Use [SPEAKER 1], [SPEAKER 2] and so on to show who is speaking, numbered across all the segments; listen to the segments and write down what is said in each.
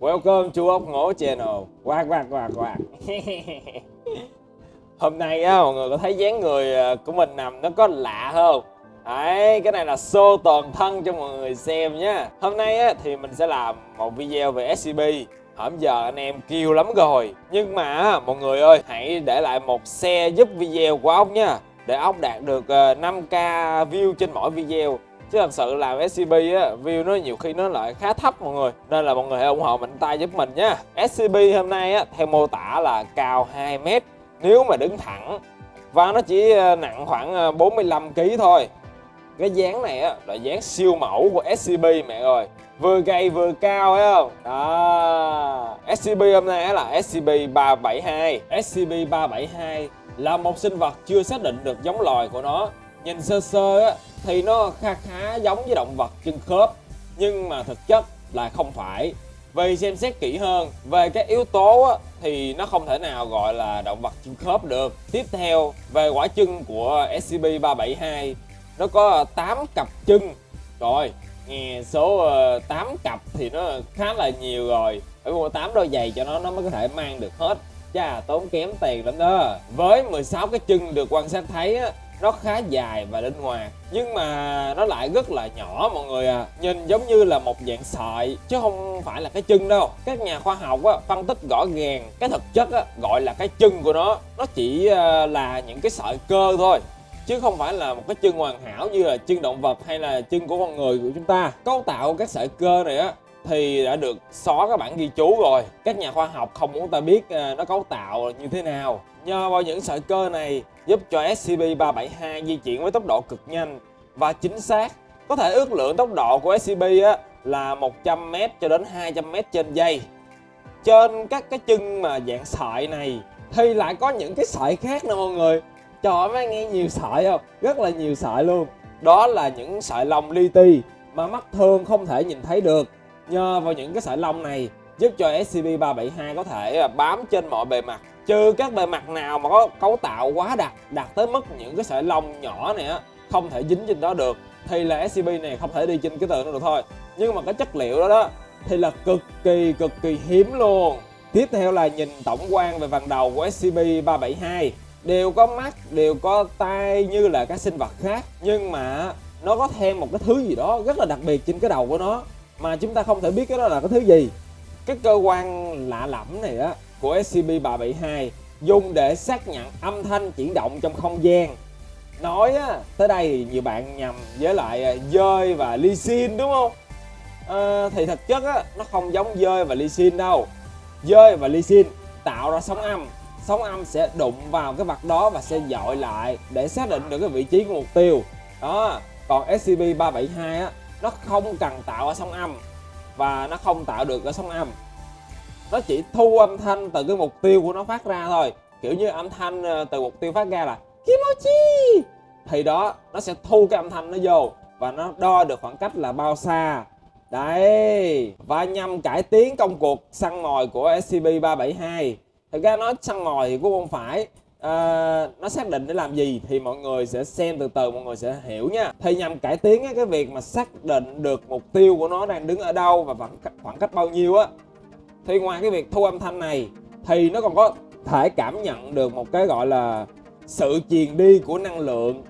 [SPEAKER 1] Welcome to ốc ngố channel. Quạt quạt quạt quạt Hôm nay á mọi người có thấy dáng người à, của mình nằm nó có lạ không? Đấy, cái này là show toàn thân cho mọi người xem nhé Hôm nay á, thì mình sẽ làm một video về SCP Hôm giờ anh em kêu lắm rồi. Nhưng mà mọi người ơi hãy để lại một xe giúp video của ốc nha. Để ốc đạt được à, 5k view trên mỗi video chứ thật sự làm scb á, view nó nhiều khi nó lại khá thấp mọi người. Nên là mọi người hãy ủng hộ mạnh tay giúp mình nhé scb hôm nay á, theo mô tả là cao 2 mét, nếu mà đứng thẳng. Và nó chỉ ờ, nặng khoảng ờ, 45 kg thôi. Cái dáng này á, là dáng siêu mẫu của scb mẹ ơi. Vừa gầy vừa cao, thấy không? Đó. Scb hôm nay á là scb 372 scb 372 là một sinh vật chưa xác định được giống loài của nó nhìn sơ sơ á thì nó khá khá giống với động vật chân khớp. Nhưng mà thực chất là không phải. Vì xem xét kỹ hơn về các yếu tố á, thì nó không thể nào gọi là động vật chân khớp được. Tiếp theo về quả chân của SCP-372 nó có 8 cặp chân. Rồi nghe số ờ, 8 cặp thì nó khá là nhiều rồi. Phải mua 8 đôi giày cho nó nó mới có thể mang được hết. Chà tốn kém tiền lắm đó. Với 16 cái chân được quan sát thấy á, nó khá dài và linh hoạt. Nhưng mà nó lại rất là nhỏ mọi người à. Nhìn giống như là một dạng sợi chứ không phải là cái chân đâu. Các nhà khoa học á, phân tích rõ ràng cái thực chất á, gọi là cái chân của nó. Nó chỉ ờ, là những cái sợi cơ thôi chứ không phải là một cái chân hoàn hảo như là chân động vật hay là chân của con người của chúng ta. Cấu tạo các sợi cơ này á thì đã được xóa các bản ghi chú rồi. Các nhà khoa học không muốn ta biết à, nó cấu tạo như thế nào. Nhờ vào những sợi cơ này giúp cho SCP-372 di chuyển với tốc độ cực nhanh và chính xác. Có thể ước lượng tốc độ của SCP á, là 100m cho đến 200m trên giây. Trên các cái chân mà dạng sợi này thì lại có những cái sợi khác nè mọi người. Trời ơi mấy nghe nhiều sợi không? Rất là nhiều sợi luôn. Đó là những sợi lông li ti mà mắt thường không thể nhìn thấy được nhờ vào những cái sợi lông này giúp cho SCP-372 có thể à, bám trên mọi bề mặt. Trừ các bề mặt nào mà có cấu tạo quá đặc đặc tới mức những cái sợi lông nhỏ này á, không thể dính trên đó được, thì là SCP này không thể đi trên cái tường đó được thôi. Nhưng mà cái chất liệu đó đó, thì là cực kỳ cực kỳ hiếm luôn. Tiếp theo là nhìn tổng quan về phần đầu của SCP-372 đều có mắt, đều có tai như là các sinh vật khác, nhưng mà nó có thêm một cái thứ gì đó rất là đặc biệt trên cái đầu của nó mà chúng ta không thể biết cái đó là cái thứ gì. Cái cơ quan lạ lẫm này á của SCP-372 dùng để xác nhận âm thanh chuyển động trong không gian. Nói á, tới đây thì nhiều bạn nhầm với lại à, dơi và ly xin đúng không? À, thì thực chất á, nó không giống dơi và ly xin đâu. Dơi và ly xin tạo ra sóng âm. Sóng âm sẽ đụng vào cái vật đó và sẽ dội lại để xác định được cái vị trí của mục tiêu. Đó còn SCP-372 á nó không cần tạo ra sóng âm, và nó không tạo được ở sóng âm. Nó chỉ thu âm thanh từ cái mục tiêu của nó phát ra thôi. Kiểu như âm thanh ờ, từ mục tiêu phát ra là Kimochi! Thì đó, nó sẽ thu cái âm thanh nó vô, và nó đo được khoảng cách là bao xa. Đấy, và nhằm cải tiến công cuộc săn mồi của SCP-372 thực ra nói săn mồi thì cũng không phải. Ờ, nó xác định để làm gì thì mọi người sẽ xem từ từ mọi người sẽ hiểu nha. Thì nhằm cải tiến cái việc mà xác định được mục tiêu của nó đang đứng ở đâu và khoảng, khoảng cách bao nhiêu á thì ngoài cái việc thu âm thanh này thì nó còn có thể cảm nhận được một cái gọi là sự truyền đi của năng lượng.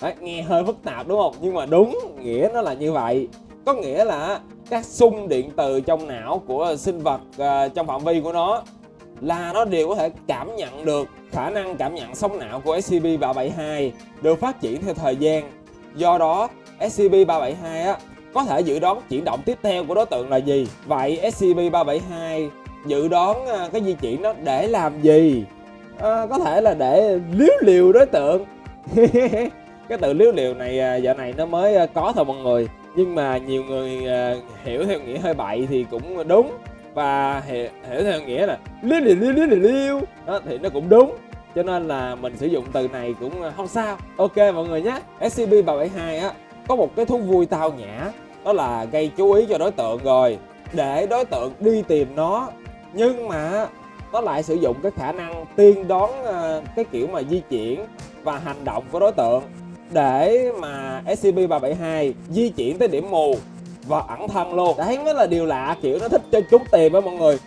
[SPEAKER 1] Đấy, nghe hơi phức tạp đúng không? Nhưng mà đúng nghĩa nó là như vậy. Có nghĩa là các xung điện từ trong não của sinh vật uh, trong phạm vi của nó là nó đều có thể cảm nhận được khả năng cảm nhận sóng não của SCP-372 được phát triển theo thời gian. Do đó SCP-372 á, có thể dự đoán chuyển động tiếp theo của đối tượng là gì. Vậy SCP-372 dự đoán à, cái di chuyển đó để làm gì? À, có thể là để liếu liều đối tượng. Cái từ liếu liều này à, giờ này nó mới à, có thôi mọi người. Nhưng mà nhiều người hiểu theo nghĩa hơi bậy thì cũng đúng và hiểu, hiểu theo nghĩa là liêu liêu liêu liêu liêu đó thì nó cũng đúng cho nên là mình sử dụng từ này cũng ờ, không sao. Ok mọi người nhé. Scp 372 á có một cái thú vui tao nhã đó là gây chú ý cho đối tượng rồi để đối tượng đi tìm nó. Nhưng mà nó lại sử dụng cái khả năng tiên đoán ờ, cái kiểu mà di chuyển và hành động của đối tượng. Để mà SCP-372 di chuyển tới điểm mù và ẩn thân luôn. Đấy mới là điều lạ, kiểu nó thích cho trúng tìm á mọi người.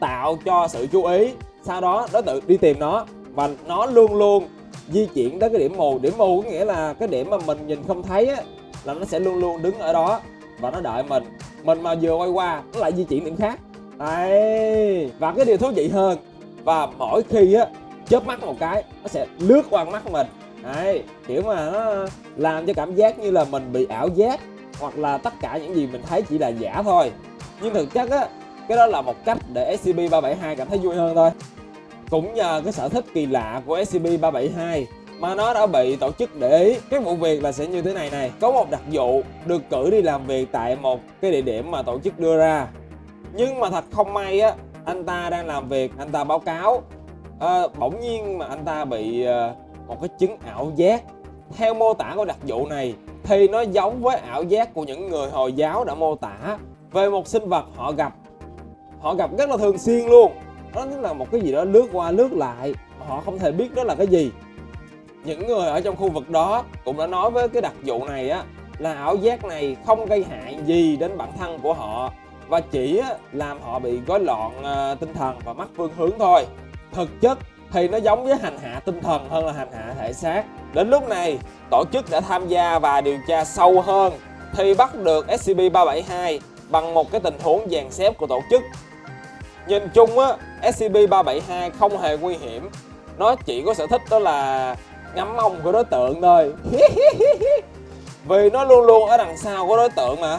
[SPEAKER 1] Tạo cho sự chú ý. Sau đó nó tự đi tìm nó. Và nó luôn luôn di chuyển tới cái điểm mù. Điểm mù có nghĩa là cái điểm mà mình nhìn không thấy á, là nó sẽ luôn luôn đứng ở đó. Và nó đợi mình. Mình mà vừa quay qua, nó lại di chuyển điểm khác. Đấy. Và cái điều thú vị hơn, và mỗi khi á, chớp mắt một cái, nó sẽ lướt qua mắt mình. Đấy. Kiểu mà nó làm cho cảm giác như là mình bị ảo giác hoặc là tất cả những gì mình thấy chỉ là giả thôi. Nhưng thực chất á cái đó là một cách để SCP-372 cảm thấy vui hơn thôi. Cũng nhờ cái sở thích kỳ lạ của SCP-372 mà nó đã bị tổ chức để ý cái vụ việc là sẽ như thế này này. Có một đặc vụ được cử đi làm việc tại một cái địa điểm mà tổ chức đưa ra. Nhưng mà thật không may á anh ta đang làm việc anh ta báo cáo. À, bỗng nhiên mà anh ta bị ờ, một cái chứng ảo giác theo mô tả của đặc vụ này, thì nó giống với ảo giác của những người hồi giáo đã mô tả. Về một sinh vật họ gặp họ gặp rất là thường xuyên luôn. Đó chính là một cái gì đó lướt qua lướt lại họ không thể biết đó là cái gì. Những người ở trong khu vực đó cũng đã nói với cái đặc vụ này á, là ảo giác này không gây hại gì đến bản thân của họ, và chỉ làm họ bị rối loạn ờ, tinh thần và mất phương hướng thôi. Thực chất thì nó giống với hành hạ tinh thần hơn là hành hạ thể xác. Đến lúc này, tổ chức đã tham gia và điều tra sâu hơn, thì bắt được SCP-372 bằng một cái tình huống dàn xếp của tổ chức. Nhìn chung á SCP-372 không hề nguy hiểm. Nó chỉ có sở thích đó là ngắm mông của đối tượng thôi. Vì nó luôn luôn ở đằng sau của đối tượng mà.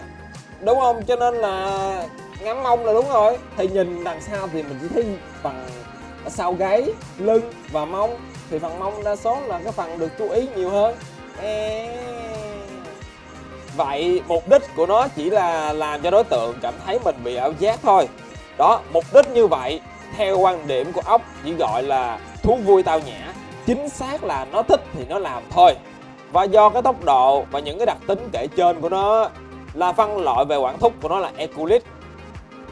[SPEAKER 1] Đúng không? Cho nên là ngắm mông là đúng rồi. Thì nhìn đằng sau thì mình chỉ thấy bằng sau gáy, lưng và mông. Thì phần mông đa số là cái phần được chú ý nhiều hơn. Vậy mục đích của nó chỉ là làm cho đối tượng cảm thấy mình bị ảo giác thôi. Đó, mục đích như vậy, theo quan điểm của ốc chỉ gọi là thú vui tao nhã. Chính xác là nó thích thì nó làm thôi. Và do cái tốc độ và những cái đặc tính kể trên của nó là phân loại về quản thúc của nó là Eculit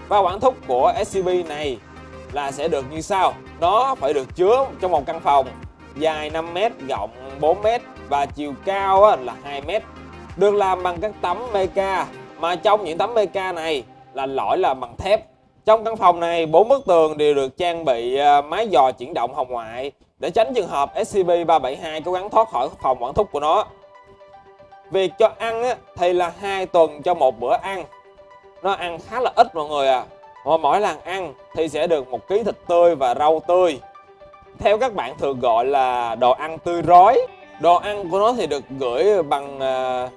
[SPEAKER 1] và quản thúc của SCP này là sẽ được như sau. Nó phải được chứa trong một căn phòng, dài 5m rộng 4m và chiều cao là 2m được làm bằng các tấm meca mà trong những tấm meca này là lõi là bằng thép. Trong căn phòng này, bốn bức tường đều được trang bị à, máy dò chuyển động hồng ngoại để tránh trường hợp SCP-372 cố gắng thoát khỏi phòng quản thúc của nó. Việc cho ăn thì là hai tuần cho một bữa ăn. Nó ăn khá là ít mọi người à mỗi lần ăn thì sẽ được một ký thịt tươi và rau tươi. Theo các bạn thường gọi là đồ ăn tươi rói. Đồ ăn của nó thì được gửi bằng uh,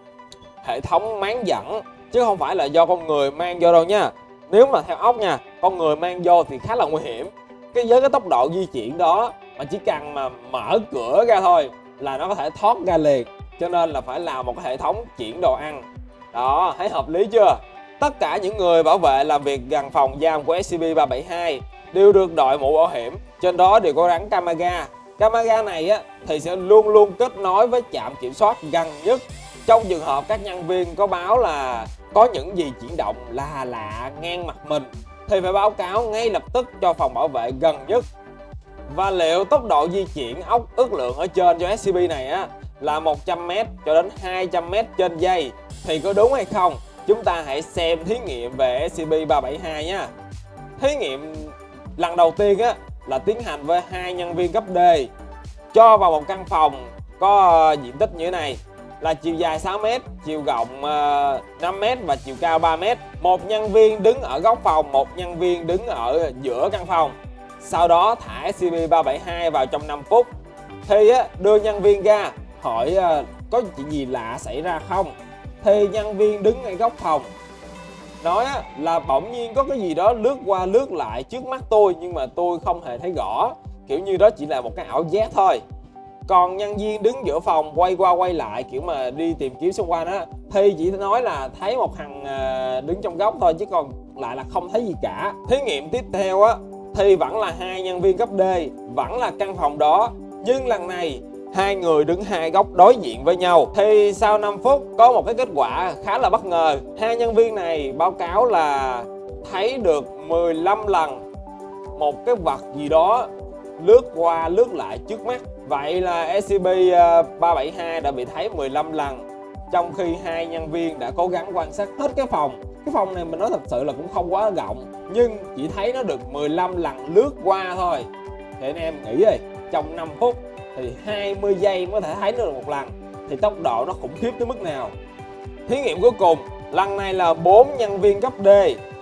[SPEAKER 1] hệ thống máng dẫn chứ không phải là do con người mang vô đâu nha. Nếu mà theo ốc nha con người mang vô thì khá là nguy hiểm. Cái với cái tốc độ di chuyển đó mà chỉ cần mà mở cửa ra thôi là nó có thể thoát ra liền cho nên là phải làm một cái hệ thống chuyển đồ ăn. Đó thấy hợp lý chưa? Tất cả những người bảo vệ làm việc gần phòng giam của SCP-372 đều được đội mũ bảo hiểm. Trên đó đều có gắn camera camera này á, thì sẽ luôn luôn kết nối với trạm kiểm soát gần nhất. Trong trường hợp các nhân viên có báo là có những gì chuyển động là lạ, ngang mặt mình, thì phải báo cáo ngay lập tức cho phòng bảo vệ gần nhất. Và liệu tốc độ di chuyển ốc ước lượng ở trên cho SCP này á, là 100m cho đến 200m trên giây, thì có đúng hay không? Chúng ta hãy xem thí nghiệm về SCP-372 nhé. Thí nghiệm lần đầu tiên á là tiến hành với hai nhân viên cấp D cho vào một căn phòng có ờ, diện tích như thế này là chiều dài 6m, chiều rộng ờ, 5m và chiều cao 3m. Một nhân viên đứng ở góc phòng, một nhân viên đứng ở giữa căn phòng. Sau đó thả SCP-372 vào trong 5 phút. Thì đưa nhân viên ra hỏi ờ, có chuyện gì lạ xảy ra không. Thì nhân viên đứng ngay góc phòng. Nói là bỗng nhiên có cái gì đó lướt qua lướt lại trước mắt tôi, nhưng mà tôi không hề thấy rõ. Kiểu như đó chỉ là một cái ảo giác thôi. Còn nhân viên đứng giữa phòng, quay qua quay lại, kiểu mà đi tìm kiếm xung quanh á thì chỉ nói là thấy một thằng à, đứng trong góc thôi, chứ còn lại là không thấy gì cả. Thí nghiệm tiếp theo á thì vẫn là hai nhân viên cấp D, vẫn là căn phòng đó. Nhưng lần này hai người đứng hai góc đối diện với nhau. Thì sau 5 phút, có một cái kết quả khá là bất ngờ. Hai nhân viên này báo cáo là thấy được 15 lần một cái vật gì đó lướt qua, lướt lại trước mắt. Vậy là SCP-372 ờ, đã bị thấy 15 lần, trong khi hai nhân viên đã cố gắng quan sát hết cái phòng. Cái phòng này mình nói thật sự là cũng không quá rộng, nhưng chỉ thấy nó được 15 lần lướt qua thôi. Thì anh em nghĩ đi trong 5 phút thì 20 giây mới có thể thấy nó được một lần. Thì tốc độ nó khủng khiếp tới mức nào? Thí nghiệm cuối cùng, lần này là bốn nhân viên cấp D.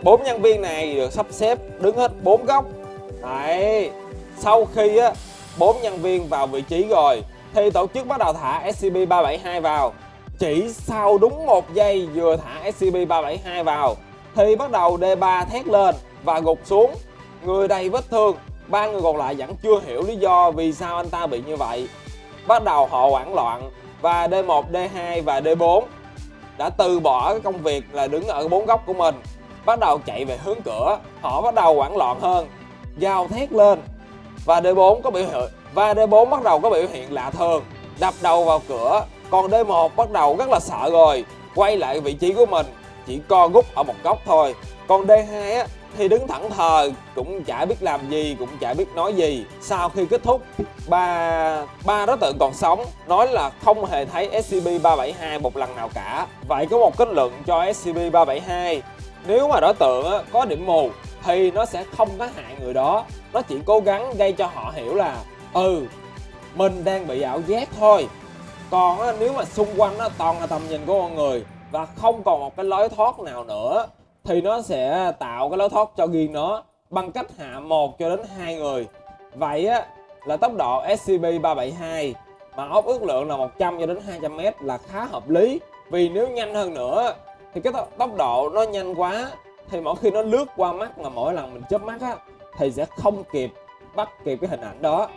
[SPEAKER 1] Bốn nhân viên này được sắp xếp đứng hết bốn góc. Đấy, sau khi á, bốn nhân viên vào vị trí rồi, thì tổ chức bắt đầu thả SCP-372 vào. Chỉ sau đúng một giây vừa thả SCP-372 vào, thì bắt đầu D3 thét lên và gục xuống. Người đầy vết thương ba người còn lại vẫn chưa hiểu lý do vì sao anh ta bị như vậy. Bắt đầu họ hoảng loạn và D1, D2 và D4 đã từ bỏ cái công việc là đứng ở bốn góc của mình bắt đầu chạy về hướng cửa. Họ bắt đầu hoảng loạn hơn gào thét lên và D4 có biểu hiện và D4 bắt đầu có biểu hiện lạ thường đập đầu vào cửa. Còn D1 bắt đầu rất là sợ rồi quay lại vị trí của mình chỉ co rút ở một góc thôi. Còn D2 á, thì đứng thẳng thờ, cũng chả biết làm gì, cũng chả biết nói gì. Sau khi kết thúc, ba ba đối tượng còn sống, nói là không hề thấy SCP-372 một lần nào cả. Vậy có một kết luận cho SCP-372 nếu mà đối tượng có điểm mù, thì nó sẽ không có hại người đó. Nó chỉ cố gắng gây cho họ hiểu là ừ mình đang bị ảo giác thôi. Còn nếu mà xung quanh nó toàn là tầm nhìn của con người, và không còn một cái lối thoát nào nữa thì nó sẽ tạo cái lối thoát cho riêng nó bằng cách hạ một cho đến hai người. Vậy á là tốc độ SCP-372 mà ốc ước lượng là 100 cho đến 200 m là khá hợp lý. Vì nếu nhanh hơn nữa thì cái tốc độ nó nhanh quá thì mỗi khi nó lướt qua mắt mà mỗi lần mình chớp mắt á thì sẽ không kịp bắt kịp cái hình ảnh đó.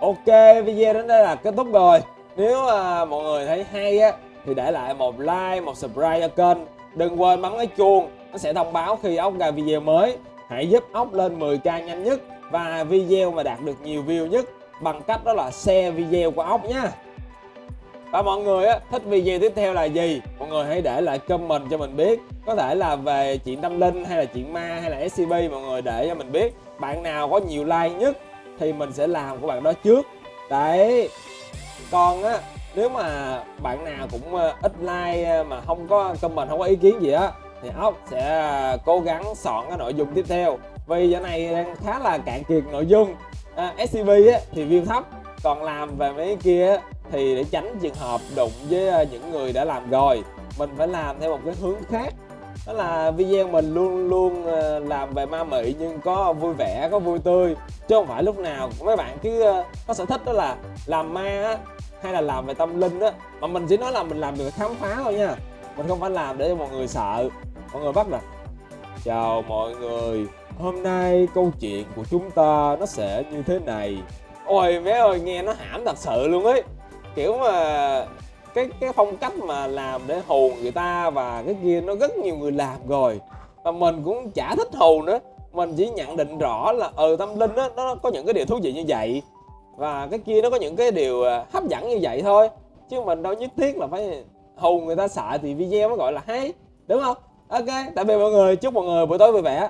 [SPEAKER 1] Ok video đến đây là kết thúc rồi. Nếu à, mọi người thấy hay á thì để lại một like một subscribe cho kênh. Đừng quên bấm cái chuông nó sẽ thông báo khi ốc ra video mới. Hãy giúp ốc lên 10k nhanh nhất và video mà đạt được nhiều view nhất bằng cách đó là share video của ốc nhé và mọi người á, thích video tiếp theo là gì? Mọi người hãy để lại comment cho mình biết. Có thể là về chuyện tâm linh hay là chuyện ma hay là scp mọi người để cho mình biết. Bạn nào có nhiều like nhất thì mình sẽ làm của bạn đó trước. Đấy. Còn á nếu mà bạn nào cũng ờ, ít like ờ, mà không có comment không có ý kiến gì á thì ốc sẽ à, cố gắng soạn cái nội dung tiếp theo. Vì giờ này đang khá là cạn kiệt nội dung. À, scp á, thì view thấp. Còn làm về mấy kia thì để tránh trường hợp đụng với à, những người đã làm rồi mình phải làm theo một cái hướng khác. Đó là video mình luôn luôn à, làm về ma mị nhưng có vui vẻ có vui tươi. Chứ không phải lúc nào mấy bạn cứ có sở thích đó là làm ma á hay là làm về tâm linh á. Mà mình chỉ nói là mình làm được khám phá thôi nha. Mình không phải làm để cho mọi người sợ mọi người bắt nè. Chào mọi người. Hôm nay câu chuyện của chúng ta nó sẽ như thế này. Ôi bé ơi nghe nó hãm thật sự luôn ấy. Kiểu mà cái cái phong cách mà làm để hù người ta và cái kia nó rất nhiều người làm rồi. Và mình cũng chả thích hù nữa. Mình chỉ nhận định rõ là ừ tâm linh đó, nó có những cái điều thú vị như vậy. Và cái kia nó có những cái điều à, hấp dẫn như vậy thôi. Chứ mình đâu nhất thiết là phải hù người ta sợ thì video mới gọi là hay đúng không? Ok tạm biệt mọi người chúc mọi người buổi tối vui vẻ.